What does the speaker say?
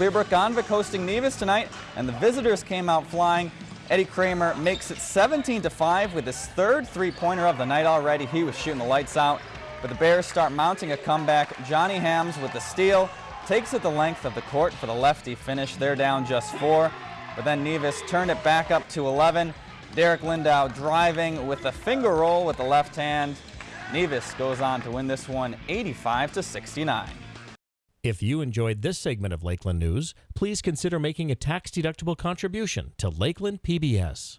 Clearbrook Gonvick hosting Nevis tonight, and the visitors came out flying. Eddie Kramer makes it 17 to 5 with his third three-pointer of the night already. He was shooting the lights out. But the Bears start mounting a comeback. Johnny Hams with the steal takes it the length of the court for the lefty finish. They're down just four. But then Nevis turned it back up to 11. Derek Lindau driving with a finger roll with the left hand. Nevis goes on to win this one 85 to 69. If you enjoyed this segment of Lakeland News, please consider making a tax-deductible contribution to Lakeland PBS.